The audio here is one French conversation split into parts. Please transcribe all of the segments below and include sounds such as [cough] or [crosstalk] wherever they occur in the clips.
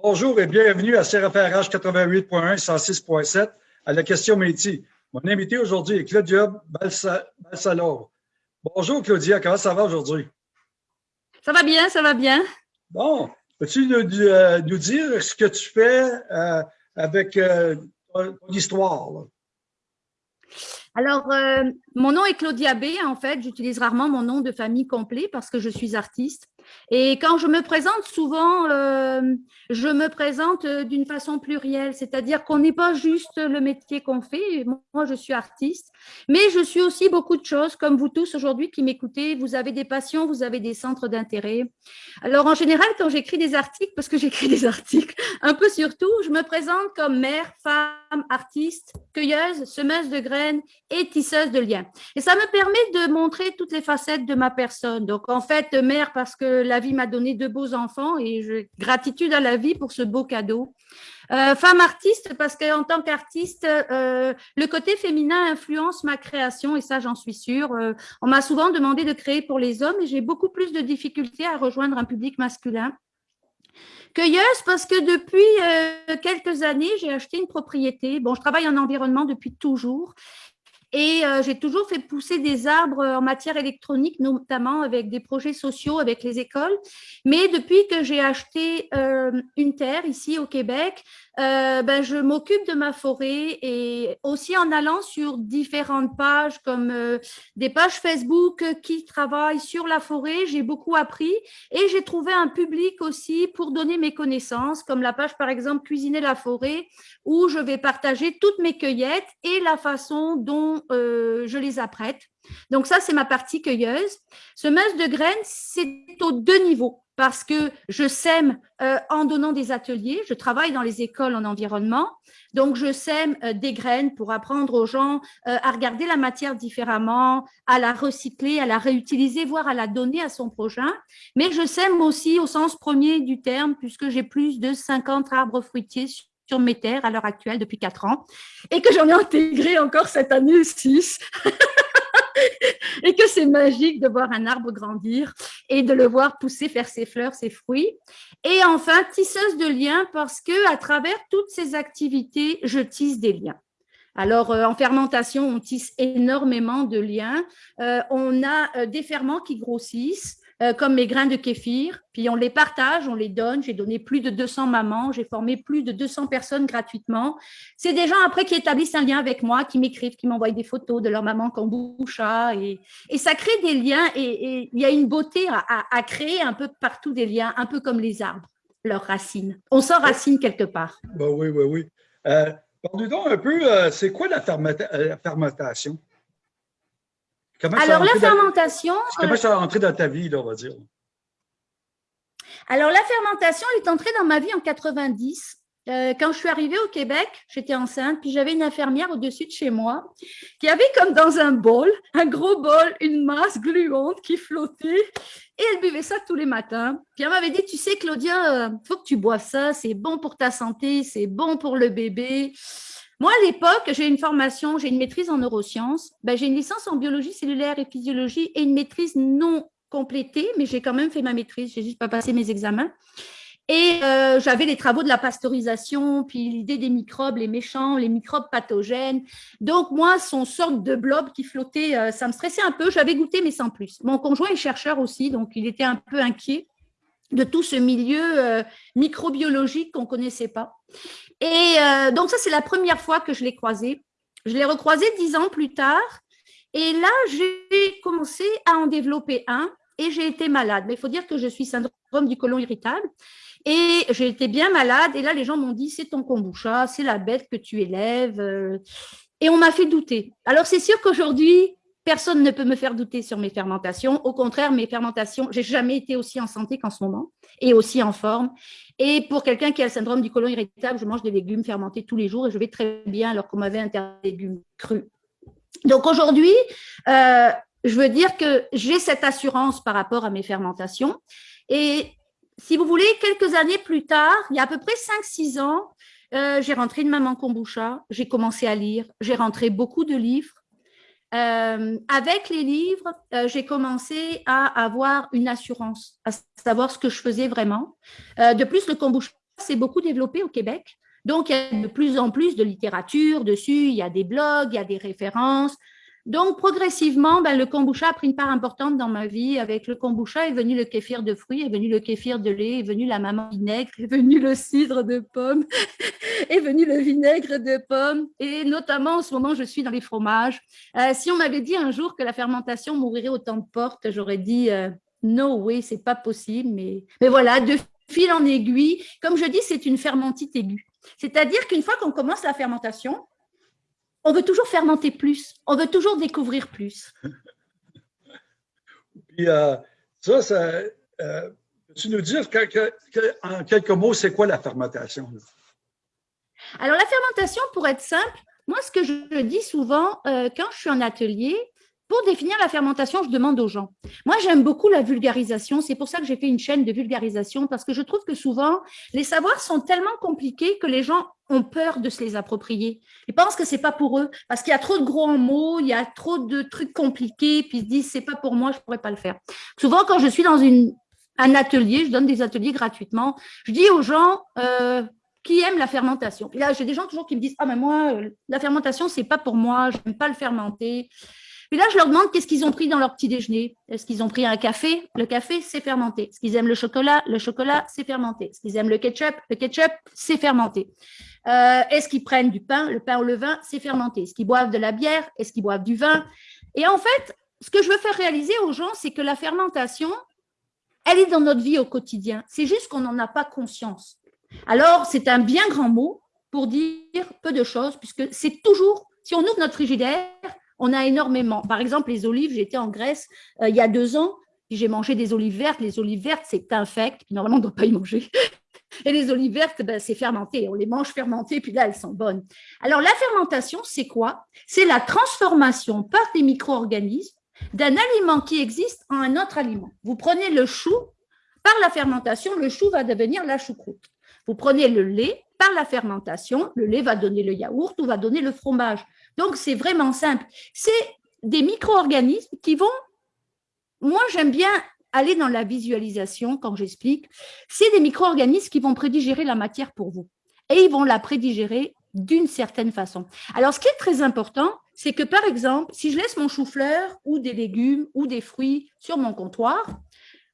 Bonjour et bienvenue à CRFRH 88.1 106.7 à la question métier. Mon invité aujourd'hui est Claudia Balsalor. Bonjour Claudia, comment ça va aujourd'hui? Ça va bien, ça va bien. Bon, peux-tu nous, euh, dire ce que tu fais euh, avec euh, ton histoire? Alors, mon nom est Claudia B. En fait, j'utilise rarement mon nom de famille complet parce que je suis artiste. Et quand je me présente, souvent, euh, je me présente euh, d'une façon plurielle, c'est-à-dire qu'on n'est pas juste le métier qu'on fait. Moi, je suis artiste, mais je suis aussi beaucoup de choses, comme vous tous aujourd'hui qui m'écoutez. Vous avez des passions, vous avez des centres d'intérêt. Alors, en général, quand j'écris des articles, parce que j'écris des articles un peu sur tout, je me présente comme mère, femme, artiste, cueilleuse, semeuse de graines et tisseuse de liens. Et ça me permet de montrer toutes les facettes de ma personne. Donc, en fait, mère parce que la vie m'a donné deux beaux enfants et je, gratitude à la vie pour ce beau cadeau. Euh, femme artiste, parce qu'en tant qu'artiste, euh, le côté féminin influence ma création et ça, j'en suis sûre. Euh, on m'a souvent demandé de créer pour les hommes et j'ai beaucoup plus de difficultés à rejoindre un public masculin. Cueilleuse parce que depuis quelques années, j'ai acheté une propriété. Bon, je travaille en environnement depuis toujours et euh, j'ai toujours fait pousser des arbres en matière électronique, notamment avec des projets sociaux avec les écoles. Mais depuis que j'ai acheté euh, une terre ici au Québec, euh, ben, je m'occupe de ma forêt et aussi en allant sur différentes pages comme euh, des pages Facebook qui travaillent sur la forêt, j'ai beaucoup appris et j'ai trouvé un public aussi pour donner mes connaissances comme la page par exemple Cuisiner la forêt où je vais partager toutes mes cueillettes et la façon dont euh, je les apprête. Donc ça, c'est ma partie cueilleuse. Semeuse de graines, c'est aux deux niveaux parce que je sème euh, en donnant des ateliers. Je travaille dans les écoles en environnement. Donc, je sème euh, des graines pour apprendre aux gens euh, à regarder la matière différemment, à la recycler, à la réutiliser, voire à la donner à son prochain. Mais je sème aussi au sens premier du terme, puisque j'ai plus de 50 arbres fruitiers sur mes terres à l'heure actuelle depuis quatre ans et que j'en ai intégré encore cette année 6. [laughs] et que c'est magique de voir un arbre grandir et de le voir pousser, faire ses fleurs, ses fruits. Et enfin, tisseuse de liens parce que à travers toutes ces activités, je tisse des liens. Alors, euh, en fermentation, on tisse énormément de liens. Euh, on a euh, des ferments qui grossissent. Euh, comme mes grains de kéfir. Puis on les partage, on les donne. J'ai donné plus de 200 mamans, j'ai formé plus de 200 personnes gratuitement. C'est des gens après qui établissent un lien avec moi, qui m'écrivent, qui m'envoient des photos de leur maman kombucha. Et, et ça crée des liens et il y a une beauté à, créer un peu partout des liens, un peu comme les arbres, leurs racines. On s'enracine quelque part. Ben oui, oui, oui. Euh, un peu, euh, c'est quoi la, la Alors, la fermentation… Comment ça est rentré dans ta vie, là, on va dire? Alors, la fermentation est entrée dans ma vie en 90. Euh, quand je suis arrivée au Québec, j'étais enceinte, puis j'avais une infirmière au-dessus de chez moi qui avait comme dans un bol, un gros bol, une masse gluante qui flottait et elle buvait ça tous les matins. Puis elle m'avait dit, tu sais Claudia, il euh, faut que tu bois ça, c'est bon pour ta santé, c'est bon pour le bébé. Moi, à l'époque, j'ai une formation, j'ai une maîtrise en neurosciences, ben, j'ai une licence en biologie cellulaire et physiologie et une maîtrise non complétée, mais j'ai quand même fait ma maîtrise, j'ai juste pas passé mes examens. Et euh, j'avais les travaux de la pasteurisation, puis l'idée des microbes, les méchants, les microbes pathogènes. Donc, moi, son sorte de blob qui flottait, euh, ça me stressait un peu. J'avais goûté, mais sans plus. Mon conjoint est chercheur aussi, donc il était un peu inquiet de tout ce milieu euh, microbiologique qu'on ne connaissait pas. Et euh, donc, ça, c'est la première fois que je l'ai croisé. Je l'ai recroisé dix ans plus tard. Et là, j'ai commencé à en développer un et j'ai été malade. Mais il faut dire que je suis syndrome du côlon irritable. Et j'ai été bien malade. Et là, les gens m'ont dit, c'est ton kombucha, c'est la bête que tu élèves. Euh. Et on m'a fait douter. Alors, c'est sûr qu'aujourd'hui, personne ne peut me faire douter sur mes fermentations. Au contraire, mes fermentations, j'ai jamais été aussi en santé qu'en ce moment et aussi en forme. Et pour quelqu'un qui a le syndrome du côlon irritable, je mange des légumes fermentés tous les jours et je vais très bien alors qu'on m'avait interdit des légumes crus. Donc aujourd'hui, euh, je veux dire que j'ai cette assurance par rapport à mes fermentations. Et si vous voulez, quelques années plus tard, il y a à peu près 5-6 ans, euh, j'ai rentré une maman kombucha, j'ai commencé à lire, j'ai rentré beaucoup de livres, euh, avec les livres, euh, j'ai commencé à avoir une assurance, à savoir ce que je faisais vraiment. Euh, de plus, le kombucha, s'est beaucoup développé au Québec. Donc, il y a de plus en plus de littérature dessus, il y a des blogs, il y a des références. Donc, progressivement, ben, le kombucha a pris une part importante dans ma vie. Avec le kombucha est venu le kéfir de fruits, est venu le kéfir de lait, est venu la maman vinaigre, est venu le cidre de pomme, [laughs] est venu le vinaigre de pomme. Et notamment, en ce moment, je suis dans les fromages. Euh, si on m'avait dit un jour que la fermentation m'ouvrirait autant de portes, j'aurais dit euh, no way, c'est pas possible. Mais, mais voilà, de fil en aiguille, comme je dis, c'est une fermentite aiguë. C'est-à-dire qu'une fois qu'on commence la fermentation, on veut toujours fermenter plus, on veut toujours découvrir plus. Puis, euh, ça, ça euh, tu nous dire en quelques mots, c'est quoi la fermentation? Alors, la fermentation, pour être simple, moi, ce que je dis souvent euh, quand je suis en atelier, pour définir la fermentation, je demande aux gens. Moi, j'aime beaucoup la vulgarisation. C'est pour ça que j'ai fait une chaîne de vulgarisation, parce que je trouve que souvent, les savoirs sont tellement compliqués que les gens ont peur de se les approprier. Ils pensent que c'est pas pour eux, parce qu'il y a trop de gros mots, il y a trop de trucs compliqués, puis ils se disent, c'est pas pour moi, je pourrais pas le faire. Souvent, quand je suis dans un atelier, je donne des ateliers gratuitement, je dis aux gens, euh, qui aiment la fermentation. Et là, j'ai des gens toujours qui me disent, ah, mais moi, euh, la fermentation, c'est pas pour moi, je n'aime pas le fermenter. Puis là, je leur demande qu'est-ce qu'ils ont pris dans leur petit déjeuner. Est-ce qu'ils ont pris un café? Le café, c'est fermenté. Est-ce qu'ils aiment le chocolat? Le chocolat, c'est fermenté. Est-ce qu'ils aiment le ketchup? Le ketchup, c'est fermenté. Euh, Est-ce qu'ils prennent du pain? Le pain ou le vin, c'est fermenté. Est-ce qu'ils boivent de la bière? Est-ce qu'ils boivent du vin? Et en fait, ce que je veux faire réaliser aux gens, c'est que la fermentation, elle est dans notre vie au quotidien. C'est juste qu'on n'en a pas conscience. Alors, c'est un bien grand mot pour dire peu de choses, puisque c'est toujours, si on ouvre notre frigidaire, on a énormément. Par exemple, les olives, j'étais en Grèce euh, il y a deux ans, puis j'ai mangé des olives vertes. Les olives vertes, c'est infect, normalement, on ne doit pas y manger. [laughs] Et les olives vertes, ben, c'est fermenté. On les mange fermentées, puis là, elles sont bonnes. Alors, la fermentation, c'est quoi? C'est la transformation par des micro-organismes d'un aliment qui existe en un autre aliment. Vous prenez le chou, par la fermentation, le chou va devenir la choucroute. Vous prenez le lait, par la fermentation, le lait va donner le yaourt ou va donner le fromage. Donc, c'est vraiment simple. C'est des micro-organismes qui vont… Moi, j'aime bien aller dans la visualisation quand j'explique. C'est des micro-organismes qui vont prédigérer la matière pour vous. Et ils vont la prédigérer d'une certaine façon. Alors, ce qui est très important, c'est que, par exemple, si je laisse mon chou-fleur ou des légumes ou des fruits sur mon comptoir,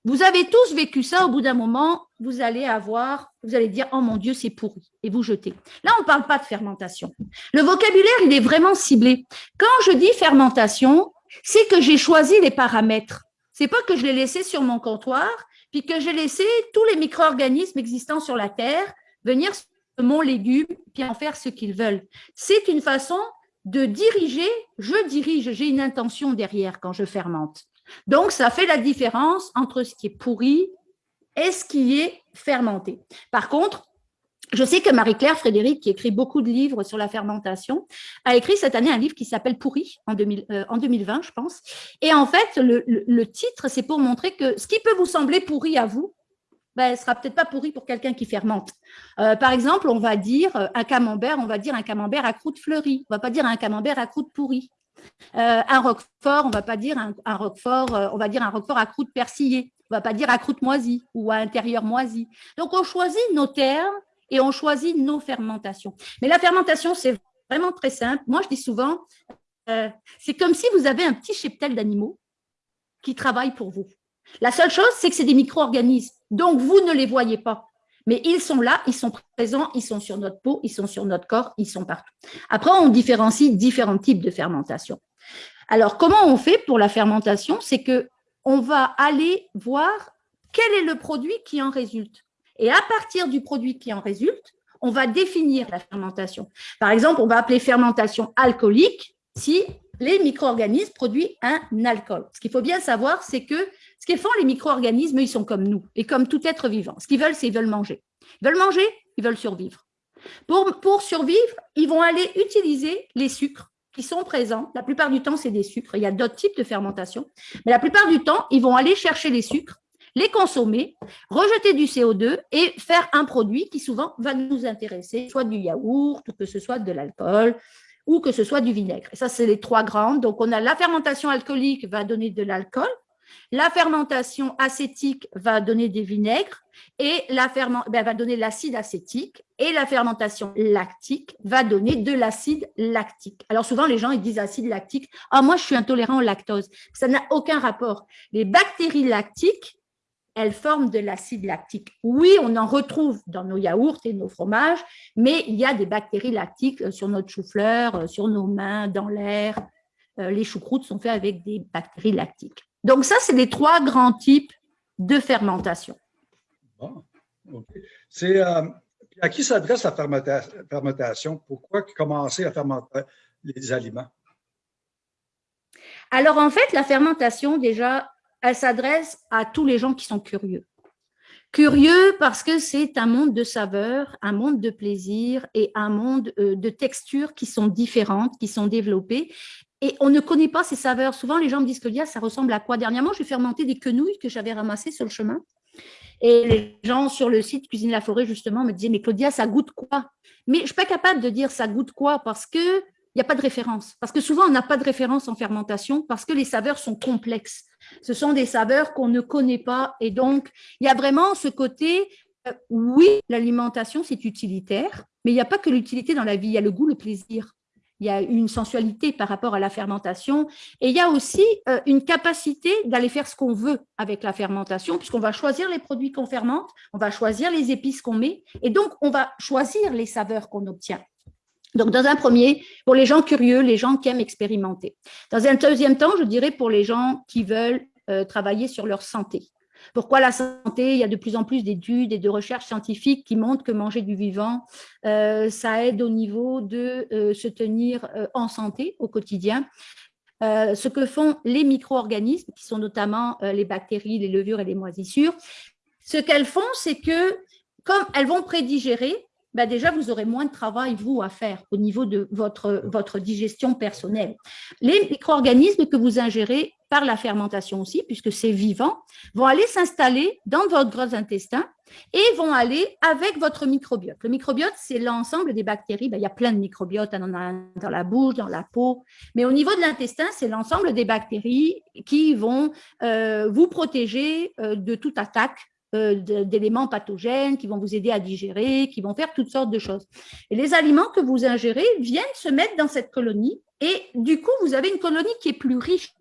vous avez tous vécu ça, au bout d'un moment, vous allez avoir, vous allez dire, oh mon Dieu, c'est pourri, et vous jetez. Là, on ne parle pas de fermentation. Le vocabulaire, il est vraiment ciblé. Quand je dis fermentation, c'est que j'ai choisi les paramètres. C'est pas que je l'ai laissé sur mon comptoir, puis que j'ai laissé tous les micro-organismes existants sur la Terre venir sur mon légume, puis en faire ce qu'ils veulent. C'est une façon de diriger, je dirige, j'ai une intention derrière quand je fermente. Donc, ça fait la différence entre ce qui est pourri et ce qui est fermenté. Par contre, je sais que Marie-Claire Frédéric, qui écrit beaucoup de livres sur la fermentation, a écrit cette année un livre qui s'appelle Pourri, en, 2020, euh, je pense. Et en fait, le, titre, c'est pour montrer que ce qui peut vous sembler pourri à vous, ben, ne sera peut-être pas pourri pour quelqu'un qui fermente. Euh, par exemple, on va dire un camembert, on va dire un camembert à croûte fleurie. On ne va pas dire un camembert à croûte pourrie. Euh, un roquefort, on va pas dire un, roquefort, euh, on va dire un roquefort à croûte persillée. On va pas dire à croûte moisie ou à intérieur moisi. Donc, on choisit nos termes et on choisit nos fermentations. Mais la fermentation, c'est vraiment très simple. Moi, je dis souvent, euh, c'est comme si vous avez un petit cheptel d'animaux qui travaillent pour vous. La seule chose, c'est que c'est des micro-organismes. Donc, vous ne les voyez pas. Mais ils sont là, ils sont présents, ils sont sur notre peau, ils sont sur notre corps, ils sont partout. Après, on différencie différents types de fermentation. Alors, comment on fait pour la fermentation? C'est que on va aller voir quel est le produit qui en résulte. Et à partir du produit qui en résulte, on va définir la fermentation. Par exemple, on va appeler fermentation alcoolique si les micro-organismes produisent un alcool. Ce qu'il faut bien savoir, c'est que qu'ils font, les micro-organismes, ils sont comme nous et comme tout être vivant. Ce qu'ils veulent, c'est qu'ils veulent manger. Ils veulent manger, ils veulent survivre. Pour, pour survivre, ils vont aller utiliser les sucres qui sont présents. La plupart du temps, c'est des sucres. Il y a d'autres types de fermentation. Mais la plupart du temps, ils vont aller chercher les sucres, les consommer, rejeter du CO2 et faire un produit qui souvent va nous intéresser, soit du yaourt, ou que ce soit de l'alcool, ou que ce soit du vinaigre. Et ça, c'est les trois grandes. Donc, on a la fermentation alcoolique va donner de l'alcool, La fermentation acétique va donner des vinaigres et la ben, va donner l'acide acétique et la fermentation lactique va donner de l'acide lactique. Alors souvent, les gens ils disent acide lactique. Ah, moi, je suis intolérant au lactose. Ça n'a aucun rapport. Les bactéries lactiques, elles forment de l'acide lactique. Oui, on en retrouve dans nos yaourts et nos fromages, mais il y a des bactéries lactiques euh, sur notre chou-fleur, euh, sur nos mains, dans l'air. Euh, les choucroutes sont faits avec des bactéries lactiques. Donc ça, c'est les trois grands types de fermentation. C'est à qui s'adresse la fermentation? Pourquoi commencer à fermenter les aliments? Alors en fait, la fermentation, déjà, elle s'adresse à tous les gens qui sont curieux. Curieux parce que c'est un monde de saveurs, un monde de plaisir et un monde euh, de textures qui sont différentes, qui sont développées. Et on ne connaît pas ces saveurs. Souvent, les gens me disent que ça ressemble à quoi? Dernièrement, j'ai fermenté des quenouilles que j'avais ramassées sur le chemin. Et les gens sur le site Cuisine la Forêt, justement, me disaient, mais Claudia, ça goûte quoi? Mais je ne suis pas capable de dire ça goûte quoi parce que il n'y a pas de référence. Parce que souvent, on n'a pas de référence en fermentation parce que les saveurs sont complexes. Ce sont des saveurs qu'on ne connaît pas. Et donc, il y a vraiment ce côté, euh, oui, l'alimentation, c'est utilitaire, mais il n'y a pas que l'utilité dans la vie, il y a le goût, le plaisir. Il y a une sensualité par rapport à la fermentation et il y a aussi euh, une capacité d'aller faire ce qu'on veut avec la fermentation puisqu'on va choisir les produits qu'on fermente, on va choisir les épices qu'on met et donc on va choisir les saveurs qu'on obtient. Donc, dans un premier, pour les gens curieux, les gens qui aiment expérimenter. Dans un deuxième temps, je dirais pour les gens qui veulent euh, travailler sur leur santé. Pourquoi la santé? Il y a de plus en plus d'études et de recherches scientifiques qui montrent que manger du vivant, euh, ça aide au niveau de euh, se tenir en santé au quotidien. ce que font les micro-organismes, qui sont notamment les bactéries, les levures et les moisissures, ce qu'elles font, c'est que comme elles vont prédigérer, bah, déjà, vous aurez moins de travail, vous, à faire au niveau de votre, votre digestion personnelle. Les micro-organismes que vous ingérez par la fermentation aussi, puisque c'est vivant, vont aller s'installer dans votre gros intestin et vont aller avec votre microbiote. Le microbiote, c'est l'ensemble des bactéries. Ben, il y a plein de microbiotes, on en a dans la bouche, dans la peau. Mais au niveau de l'intestin, c'est l'ensemble des bactéries qui vont euh, vous protéger euh, de toute attaque euh, d'éléments pathogènes qui vont vous aider à digérer, qui vont faire toutes sortes de choses. Et les aliments que vous ingérez viennent se mettre dans cette colonie et du coup, vous avez une colonie qui est plus riche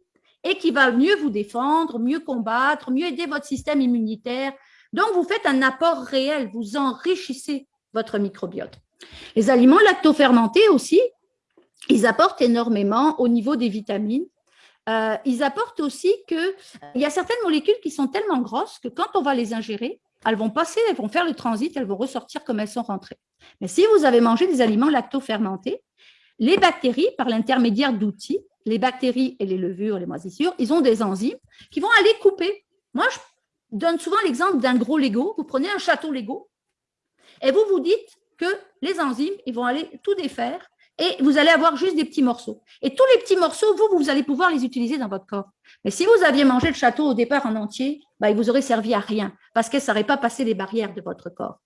et qui va mieux vous défendre, mieux combattre, mieux aider votre système immunitaire. Donc, vous faites un apport réel, vous enrichissez votre microbiote. Les aliments lactofermentés aussi, ils apportent énormément au niveau des vitamines euh, ils apportent aussi qu'il euh, y a certaines molécules qui sont tellement grosses que quand on va les ingérer, elles vont passer, elles vont faire le transit, elles vont ressortir comme elles sont rentrées. Mais si vous avez mangé des aliments lactofermentés, les bactéries, par l'intermédiaire d'outils, les bactéries et les levures, les moisissures, ils ont des enzymes qui vont aller couper. Moi, je donne souvent l'exemple d'un gros Lego. Vous prenez un château Lego et vous vous dites que les enzymes, ils vont aller tout défaire et vous allez avoir juste des petits morceaux. Et tous les petits morceaux, vous, vous allez pouvoir les utiliser dans votre corps. Mais si vous aviez mangé le château au départ en entier, bah, il vous aurait servi à rien parce que ça n'aurait pas passé les barrières de votre corps.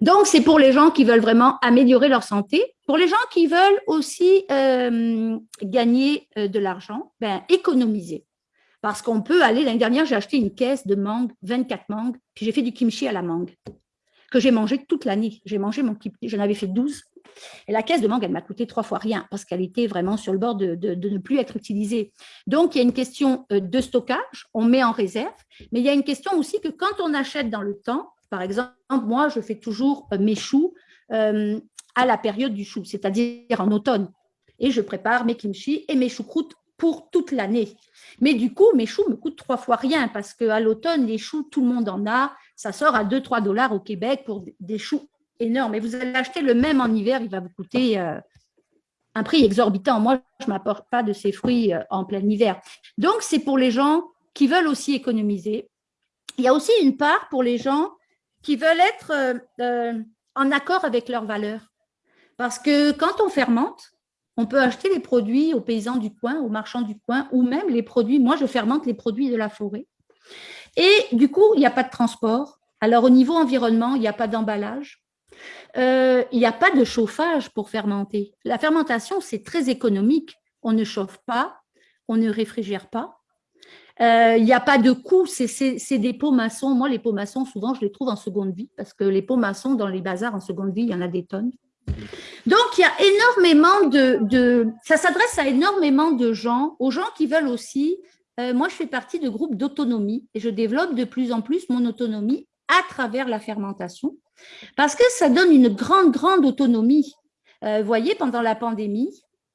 Donc, c'est pour les gens qui veulent vraiment améliorer leur santé. Pour les gens qui veulent aussi euh, gagner euh, de l'argent, ben, économiser. Parce qu'on peut aller, l'année dernière, j'ai acheté une caisse de mangue, 24 mangues, puis j'ai fait du kimchi à la mangue, que j'ai mangé toute l'année. J'ai mangé mon kimchi, j'en avais fait 12 et la caisse de mangue, elle m'a coûté trois fois rien parce qu'elle était vraiment sur le bord de, ne plus être utilisée. Donc, il y a une question euh, de stockage, on met en réserve, mais il y a une question aussi que quand on achète dans le temps, par exemple, moi, je fais toujours euh, mes choux euh, à la période du chou, c'est-à-dire en automne. Et je prépare mes kimchi et mes choucroutes pour toute l'année. Mais du coup, mes choux me coûtent trois fois rien parce qu'à l'automne, les choux, tout le monde en a. Ça sort à 2-3 dollars au Québec pour des choux énorme. Et vous allez acheter le même en hiver, il va vous coûter euh, un prix exorbitant. Moi, je ne m'apporte pas de ces fruits en plein hiver. Donc, c'est pour les gens qui veulent aussi économiser. Il y a aussi une part pour les gens qui veulent être euh, en accord avec leurs valeurs. Parce que quand on fermente, on peut acheter les produits aux paysans du coin, aux marchands du coin, ou même les produits, moi je fermente les produits de la forêt. Et du coup, il n'y a pas de transport. Alors au niveau environnement, il n'y a pas d'emballage. Euh, il n'y a pas de chauffage pour fermenter. La fermentation, c'est très économique. On ne chauffe pas, on ne réfrigère pas. Euh, il n'y a pas de coût, c'est des pots maçons. Moi, les pots maçons, souvent, je les trouve en seconde vie parce que les pots maçons, dans les bazars en seconde vie, il y en a des tonnes. Donc, il y a énormément de… ça s'adresse à énormément de gens, aux gens qui veulent aussi… Euh, moi, je fais partie de groupes d'autonomie et je développe de plus en plus mon autonomie à travers la fermentation parce que ça donne une grande, grande autonomie. Euh, vous voyez, pendant la pandémie,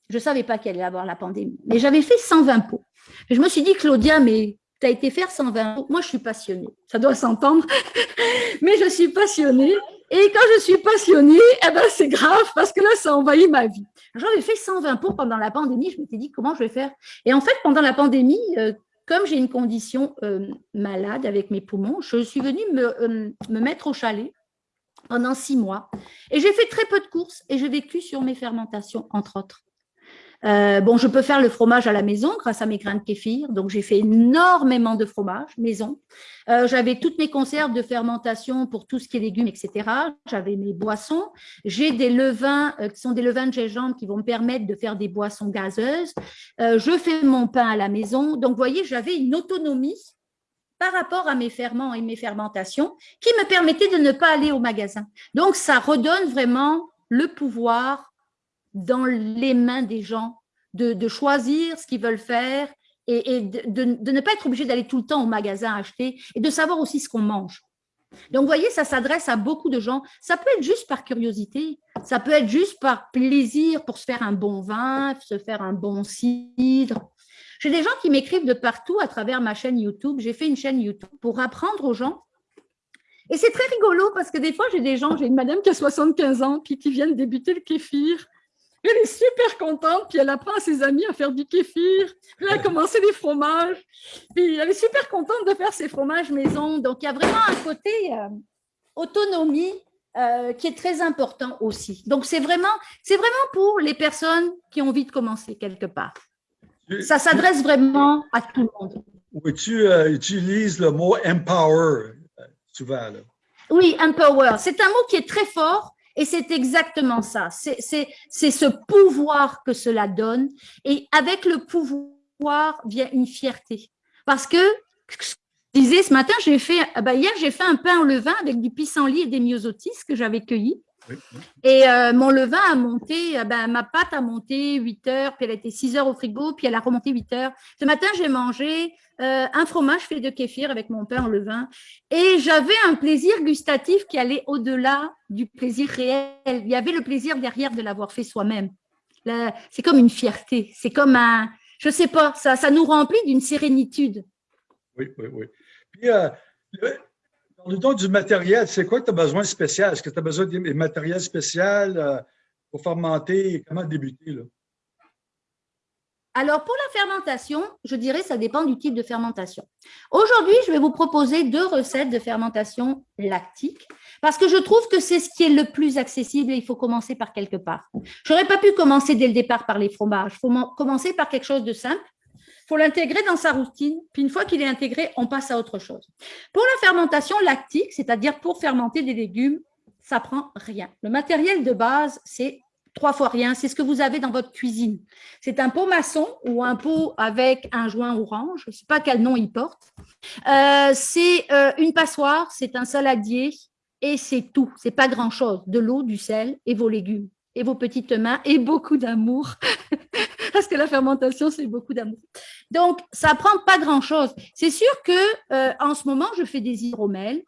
je ne savais pas qu'elle allait avoir la pandémie, mais j'avais fait 120 pots. Je me suis dit, Claudia, mais tu as été faire 120 pots. Moi, je suis passionnée. Ça doit s'entendre, [laughs] mais je suis passionnée. Et quand je suis passionnée, eh ben, c'est grave parce que là, ça envahit ma vie. J'avais fait 120 pots pendant la pandémie. Je m'étais dit, comment je vais faire? Et en fait, pendant la pandémie, euh, comme j'ai une condition euh, malade avec mes poumons, je suis venue me, me mettre au chalet pendant six mois. Et j'ai fait très peu de courses et j'ai vécu sur mes fermentations, entre autres. Euh, bon, je peux faire le fromage à la maison grâce à mes grains de kéfir. Donc, j'ai fait énormément de fromage maison. Euh, j'avais toutes mes conserves de fermentation pour tout ce qui est légumes, etc. J'avais mes boissons. J'ai des levains euh, qui sont des levains de gingembre qui vont me permettre de faire des boissons gazeuses. je fais mon pain à la maison. Donc, vous voyez, j'avais une autonomie par rapport à mes ferments et mes fermentations qui me permettaient de ne pas aller au magasin. Donc, ça redonne vraiment le pouvoir dans les mains des gens de, choisir ce qu'ils veulent faire et, de, ne pas être obligé d'aller tout le temps au magasin acheter et de savoir aussi ce qu'on mange. Donc, vous voyez, ça s'adresse à beaucoup de gens. Ça peut être juste par curiosité, ça peut être juste par plaisir pour se faire un bon vin, se faire un bon cidre, j'ai des gens qui m'écrivent de partout à travers ma chaîne YouTube. J'ai fait une chaîne YouTube pour apprendre aux gens. Et c'est très rigolo parce que des fois, j'ai des gens, j'ai une madame qui a 75 ans, puis qui vient de débuter le kéfir. Elle est super contente, puis elle apprend à ses amis à faire du kéfir. Puis elle a commencé des fromages. Puis elle est super contente de faire ses fromages maison. Donc, il y a vraiment un côté euh, autonomie euh, qui est très important aussi. Donc, c'est vraiment, vraiment pour les personnes qui ont envie de commencer quelque part. Ça s'adresse vraiment à tout le monde. Oui, tu euh, utilises le mot empower souvent. Oui, empower. C'est un mot qui est très fort et c'est exactement ça. C'est ce pouvoir que cela donne. Et avec le pouvoir vient une fierté. Parce que, je disais ce matin, j'ai fait, bah hier, j'ai fait un pain au levain avec du pissenlit et des myosotis que j'avais cueillis. Et euh, mon levain a monté, euh, ben, ma pâte a monté 8 heures, puis elle était 6 heures au frigo, puis elle a remonté 8 heures. Ce matin, j'ai mangé euh, un fromage fait de kéfir avec mon pain en levain. Et j'avais un plaisir gustatif qui allait au-delà du plaisir réel. Il y avait le plaisir derrière de l'avoir fait soi-même. C'est comme une fierté. C'est comme un, je sais pas, ça, ça nous remplit d'une sérénitude. Oui, oui, oui. Puis, Parle-nous du matériel. C'est quoi que tu as besoin spécial? Est-ce que tu as besoin de matériel spécial euh, pour fermenter? Comment débuter? Là? Alors, pour la fermentation, je dirais ça dépend du type de fermentation. Aujourd'hui, je vais vous proposer deux recettes de fermentation lactique parce que je trouve que c'est ce qui est le plus accessible et il faut commencer par quelque part. Je n'aurais pas pu commencer dès le départ par les fromages. Il faut commencer par quelque chose de simple il faut l'intégrer dans sa routine, puis une fois qu'il est intégré, on passe à autre chose. Pour la fermentation lactique, c'est-à-dire pour fermenter des légumes, ça prend rien. Le matériel de base, c'est trois fois rien, c'est ce que vous avez dans votre cuisine. C'est un pot maçon ou un pot avec un joint orange, je ne sais pas quel nom il porte. Euh, c'est euh, une passoire, c'est un saladier et c'est tout. C'est pas grand-chose. De l'eau, du sel et vos légumes et vos petites mains et beaucoup d'amour. [laughs] Parce que la fermentation, c'est beaucoup d'amour. Donc, ça prend pas grand-chose. C'est sûr que euh, en ce moment, je fais des hydromels,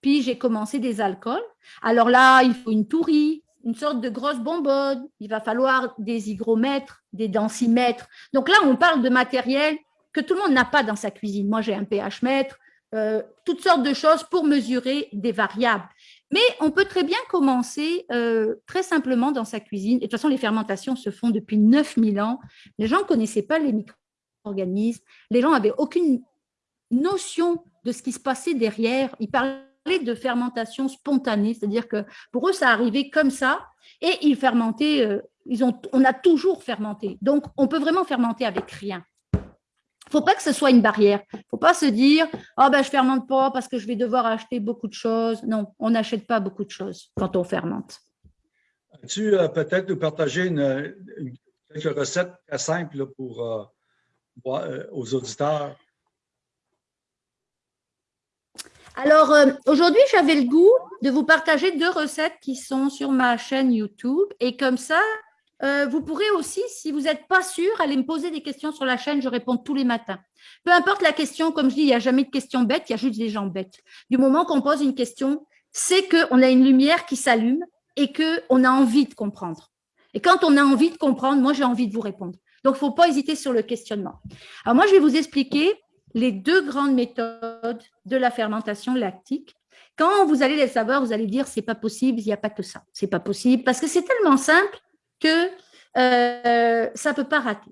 puis j'ai commencé des alcools. Alors là, il faut une tourie, une sorte de grosse bonbonne. Il va falloir des hygromètres, des densimètres. Donc là, on parle de matériel que tout le monde n'a pas dans sa cuisine. Moi, j'ai un pH mètre, euh, toutes sortes de choses pour mesurer des variables. Mais on peut très bien commencer euh, très simplement dans sa cuisine. Et de toute façon, les fermentations se font depuis 9000 ans. Les gens ne connaissaient pas les micro-organismes. Les gens n'avaient aucune notion de ce qui se passait derrière. Ils parlaient de fermentation spontanée, c'est-à-dire que pour eux, ça arrivait comme ça. Et ils fermentaient, euh, on a toujours fermenté. Donc, on peut vraiment fermenter avec rien. Il ne faut pas que ce soit une barrière. Il ne faut pas se dire oh ben, je fermente pas parce que je vais devoir acheter beaucoup de choses. Non, on n'achète pas beaucoup de choses quand on fermente. As-tu euh, peut-être nous partager une, quelques recettes très simples pour, euh, euh, aux auditeurs? Alors, euh, aujourd'hui, j'avais le goût de vous partager deux recettes qui sont sur ma chaîne YouTube. Et comme ça, euh, vous pourrez aussi, si vous n'êtes pas sûr, aller me poser des questions sur la chaîne. Je réponds tous les matins. Peu importe la question, comme je dis, il n'y a jamais de questions bêtes, il y a juste des gens bêtes. Du moment qu'on pose une question, c'est qu'on a une lumière qui s'allume et qu'on a envie de comprendre. Et quand on a envie de comprendre, moi, j'ai envie de vous répondre. Donc, il ne faut pas hésiter sur le questionnement. Alors, moi, je vais vous expliquer les deux grandes méthodes de la fermentation lactique. Quand vous allez les savoir, vous allez dire c'est pas possible, il n'y a pas que ça. C'est pas possible parce que c'est tellement simple que euh, ça ne peut pas rater.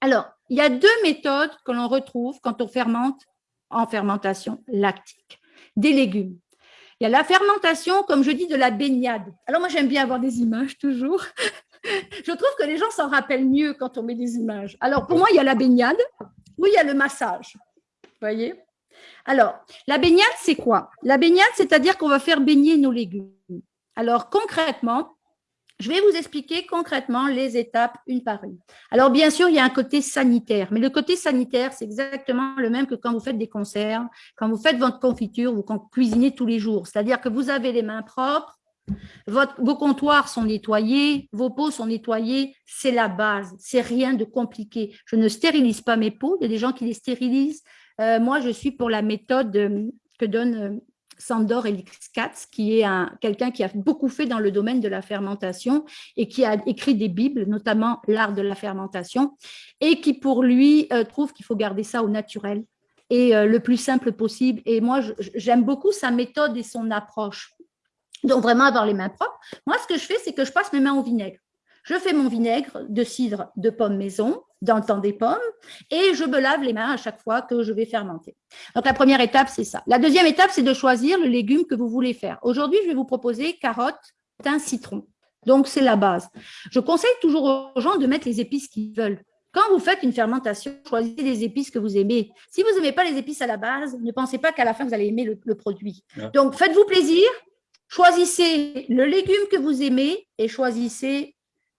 Alors, il y a deux méthodes que l'on retrouve quand on fermente en fermentation lactique. Des légumes. Il y a la fermentation, comme je dis, de la baignade. Alors moi, j'aime bien avoir des images toujours. [laughs] je trouve que les gens s'en rappellent mieux quand on met des images. Alors pour moi, il y a la baignade, oui, il y a le massage. Vous voyez? Alors, la baignade, c'est quoi? La baignade, c'est-à-dire qu'on va faire baigner nos légumes. Alors, concrètement, je vais vous expliquer concrètement les étapes une par une. Alors, bien sûr, il y a un côté sanitaire, mais le côté sanitaire, c'est exactement le même que quand vous faites des conserves, quand vous faites votre confiture vous cuisinez tous les jours. C'est-à-dire que vous avez les mains propres, vos comptoirs sont nettoyés, vos pots sont nettoyés, c'est la base, c'est rien de compliqué. Je ne stérilise pas mes pots, il y a des gens qui les stérilisent. Euh, moi, je suis pour la méthode euh, que donne euh, Sandor Elixkatz, qui est quelqu'un qui a beaucoup fait dans le domaine de la fermentation et qui a écrit des bibles, notamment l'art de la fermentation, et qui pour lui trouve qu'il faut garder ça au naturel et le plus simple possible. Et moi, j'aime beaucoup sa méthode et son approche. Donc, vraiment avoir les mains propres. Moi, ce que je fais, c'est que je passe mes mains au vinaigre. Je fais mon vinaigre de cidre de pomme maison dans le temps des pommes et je me lave les mains à chaque fois que je vais fermenter. Donc, la première étape, c'est ça. La deuxième étape, c'est de choisir le légume que vous voulez faire. Aujourd'hui, je vais vous proposer carottes, thym, citron. Donc, c'est la base. Je conseille toujours aux gens de mettre les épices qu'ils veulent. Quand vous faites une fermentation, choisissez les épices que vous aimez. Si vous n'aimez pas les épices à la base, ne pensez pas qu'à la fin, vous allez aimer le, le produit. Donc, faites-vous plaisir, Choisissez le légume que vous aimez et choisissez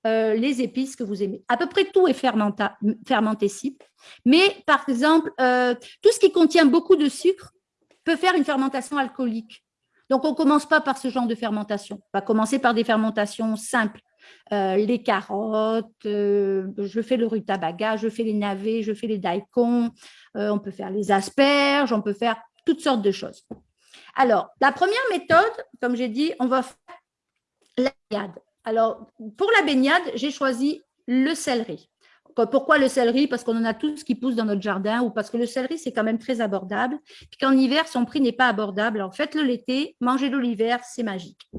euh, les épices que vous aimez. À peu près tout est fermentescible, mais par exemple, euh, tout ce qui contient beaucoup de sucre peut faire une fermentation alcoolique. Donc, on ne commence pas par ce genre de fermentation. On va commencer par des fermentations simples. Euh, les carottes, je fais le rutabaga, je fais les navets, je fais les daikons, on peut faire les asperges, on peut faire toutes sortes de choses. Alors, la première méthode, comme j'ai dit, on va faire la. Alors, pour la baignade, j'ai choisi le céleri. Pourquoi le céleri? Parce qu'on en a tout ce qui pousse dans notre jardin ou parce que le céleri, c'est quand même très abordable. Puis qu'en hiver, son prix n'est pas abordable. Alors, faites-le l'été, mangez-le l'hiver, c'est magique.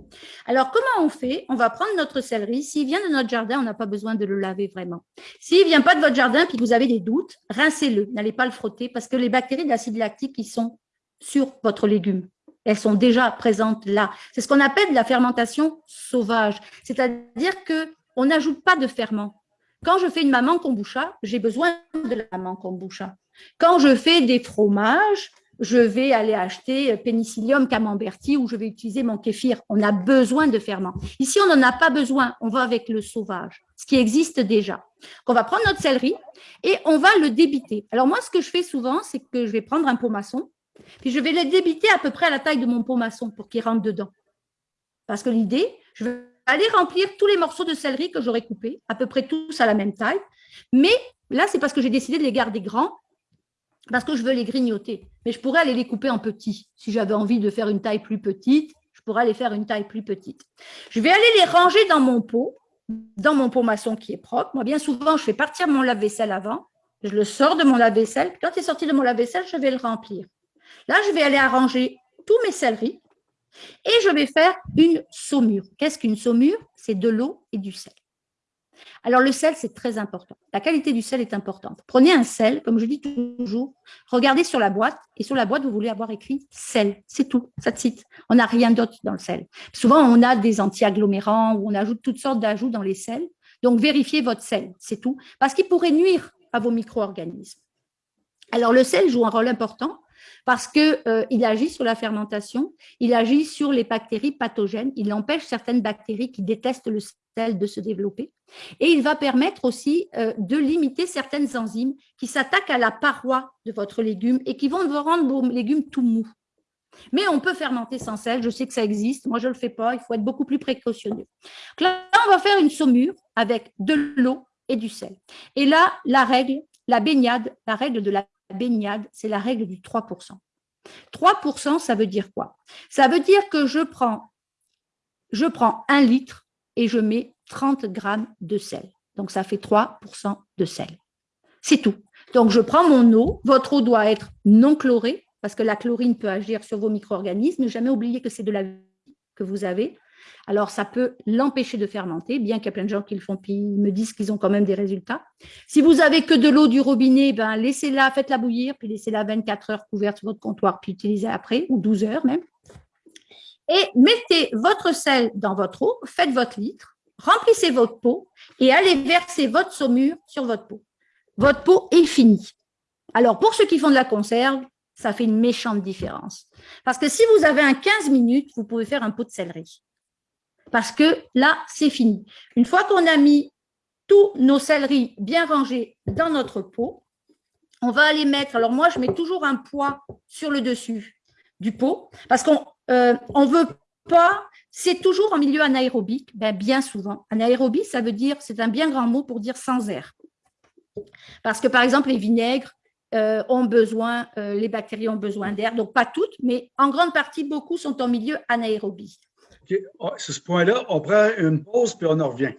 Alors, comment on fait? On va prendre notre céleri. S'il vient de notre jardin, on n'a pas besoin de le laver vraiment. S'il ne vient pas de votre jardin puis que vous avez des doutes, rincez-le. N'allez pas le frotter parce que les bactéries d'acide lactique, ils sont sur votre légume. Elles sont déjà présentes là. C'est ce qu'on appelle la fermentation sauvage. C'est-à-dire qu'on n'ajoute pas de ferment. Quand je fais une maman kombucha, j'ai besoin de la maman kombucha. Quand je fais des fromages, je vais aller acheter Penicillium camemberti ou je vais utiliser mon kéfir. On a besoin de ferment. Ici, on n'en a pas besoin. On va avec le sauvage, ce qui existe déjà. On va prendre notre céleri et on va le débiter. Alors moi, ce que je fais souvent, c'est que je vais prendre un pot maçon puis je vais les débiter à peu près à la taille de mon pot maçon pour qu'ils rentrent dedans. Parce que l'idée, je vais aller remplir tous les morceaux de céleri que j'aurais coupés, à peu près tous à la même taille. Mais là, c'est parce que j'ai décidé de les garder grands, parce que je veux les grignoter. Mais je pourrais aller les couper en petits. Si j'avais envie de faire une taille plus petite, je pourrais aller faire une taille plus petite. Je vais aller les ranger dans mon pot, dans mon pot maçon qui est propre. Moi, bien souvent, je fais partir mon lave-vaisselle avant. Je le sors de mon lave-vaisselle. Quand il est sorti de mon lave-vaisselle, je vais le remplir. Là, je vais aller arranger tous mes céleris et je vais faire une saumure. Qu'est-ce qu'une saumure? C'est de l'eau et du sel. Alors, le sel, c'est très important. La qualité du sel est importante. Prenez un sel, comme je dis toujours, regardez sur la boîte, et sur la boîte, vous voulez avoir écrit sel. C'est tout, ça te cite. On n'a rien d'autre dans le sel. Souvent, on a des anti-agglomérants ou on ajoute toutes sortes d'ajouts dans les sels. Donc, vérifiez votre sel, c'est tout, parce qu'il pourrait nuire à vos micro-organismes. Alors, le sel joue un rôle important parce qu'il euh, agit sur la fermentation, il agit sur les bactéries pathogènes, il empêche certaines bactéries qui détestent le sel de se développer et il va permettre aussi euh, de limiter certaines enzymes qui s'attaquent à la paroi de votre légume et qui vont vous rendre vos légumes tout mous. Mais on peut fermenter sans sel, je sais que ça existe, moi je ne le fais pas, il faut être beaucoup plus précautionneux. là, on va faire une saumure avec de l'eau et du sel. Et là, la règle, la baignade, la règle de la baignade, c'est la règle du 3%. 3%, ça veut dire quoi? Ça veut dire que je prends, je prends un litre et je mets 30 grammes de sel. Donc, ça fait 3% de sel. C'est tout. Donc, je prends mon eau. Votre eau doit être non chlorée parce que la chlorine peut agir sur vos micro-organismes. Jamais oublier que c'est de la vie que vous avez. Alors, ça peut l'empêcher de fermenter, bien qu'il y a plein de gens qui le font, puis me disent qu'ils ont quand même des résultats. Si vous avez que de l'eau du robinet, ben, laissez-la, faites-la bouillir, puis laissez-la 24 heures couverte sur votre comptoir, puis utilisez après, ou 12 heures même. Et mettez votre sel dans votre eau, faites votre litre, remplissez votre pot et allez verser votre saumure sur votre pot. Votre pot est fini. Alors, pour ceux qui font de la conserve, ça fait une méchante différence. Parce que si vous avez un 15 minutes, vous pouvez faire un pot de céleri parce que là, c'est fini. Une fois qu'on a mis tous nos céleris bien rangés dans notre pot, on va aller mettre, alors moi, je mets toujours un poids sur le dessus du pot, parce qu'on euh, on veut pas, c'est toujours en milieu anaérobique, ben bien souvent. Anaérobie, ça veut dire, c'est un bien grand mot pour dire sans air. Parce que, par exemple, les vinaigres euh, ont besoin, euh, les bactéries ont besoin d'air, donc pas toutes, mais en grande partie, beaucoup sont en milieu anaérobie. OK. Ah, ce point-là, on prend une pause puis on en revient.